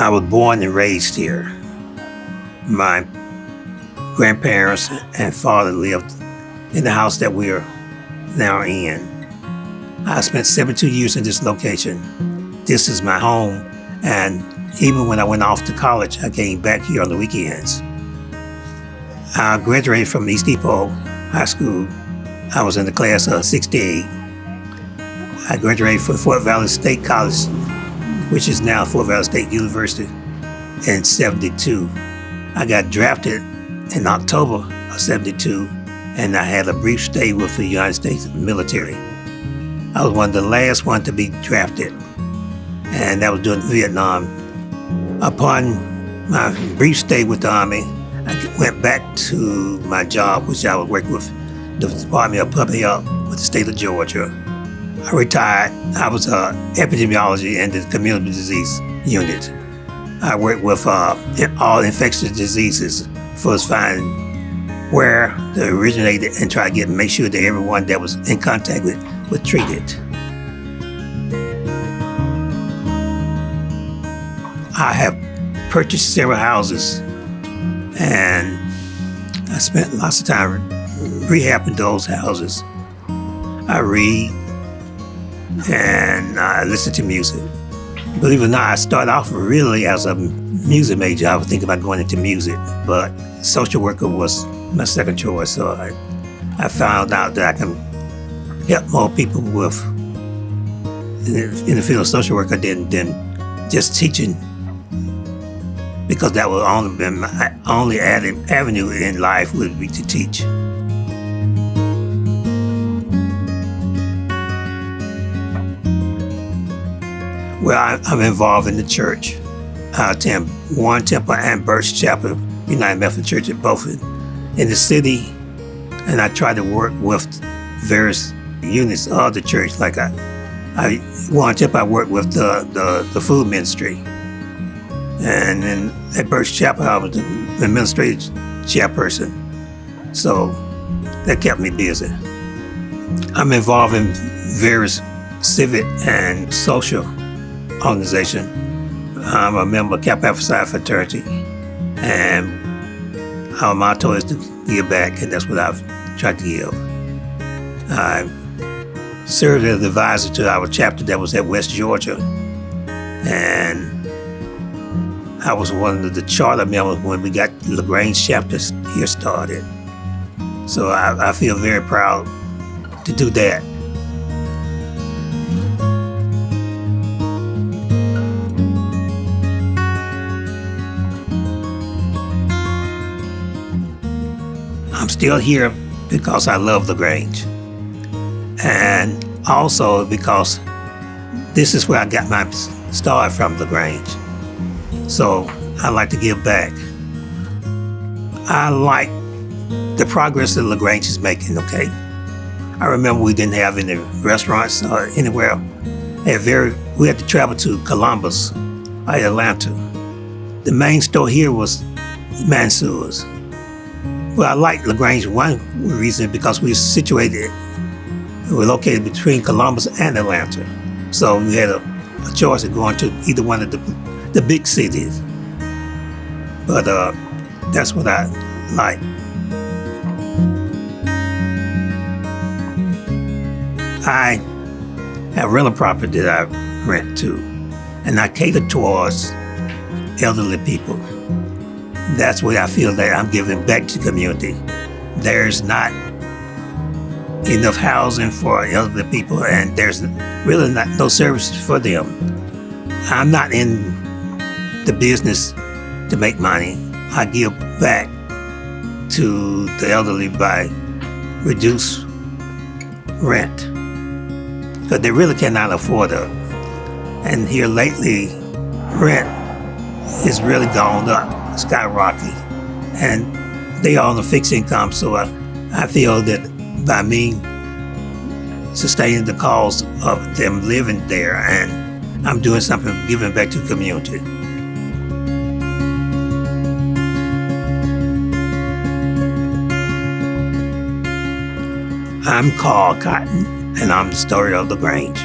I was born and raised here. My grandparents and father lived in the house that we're now in. I spent 72 years in this location. This is my home, and even when I went off to college, I came back here on the weekends. I graduated from East Depot High School. I was in the class of 68. I graduated from Fort Valley State College, which is now Fort Valley State University, in 72. I got drafted in October of 72, and I had a brief stay with the United States military. I was one of the last one to be drafted, and that was during Vietnam. Upon my brief stay with the Army, I went back to my job, which I was working with the Department of Public Health with the state of Georgia. I retired. I was uh, epidemiology and the community disease unit. I worked with uh, all infectious diseases, first find where they originated and try to get make sure that everyone that was in contact with was treated. I have purchased several houses and I spent lots of time rehabbing those houses. I read and I listen to music. Believe it or not, I started off really as a music major. I was thinking about going into music, but social worker was my second choice. So I, I found out that I can help more people with in the field of social worker than, than just teaching because that would only be my only avenue in life would be to teach. Well, I, am involved in the church. I attend Warren Temple and Birch Chapel, United Methodist Church at both in the city, and I try to work with various units of the church. Like I, I Temple, I work with the, the, the food ministry. And then at Birch Chapel, I was the administrative chairperson. So that kept me busy. I'm involved in various civic and social organization. I'm a member of Kappa Alpha Psi fraternity. And our motto is to give back, and that's what I've tried to give. I served as advisor to our chapter that was at West Georgia. And I was one of the charter members when we got the LaGrange chapter here started. So I, I feel very proud to do that. Still here because I love LaGrange. And also because this is where I got my start from LaGrange. So I like to give back. I like the progress that LaGrange is making, okay? I remember we didn't have any restaurants or anywhere. Very, we had to travel to Columbus Atlanta. The main store here was Mansour's. Well, I like LaGrange one reason because we're situated, we're located between Columbus and Atlanta. So we had a, a choice of going to either one of the the big cities. But uh, that's what I like. I have rental property that I rent to, and I cater towards elderly people. That's where I feel that I'm giving back to the community. There's not enough housing for elderly people, and there's really not no services for them. I'm not in the business to make money. I give back to the elderly by reduce rent because they really cannot afford it. And here lately, rent is really gone up, skyrocketing, and they are on a fixed income. So I, I feel that by me sustaining the cost of them living there, and I'm doing something, giving back to the community. I'm Carl Cotton, and I'm the story of LaGrange.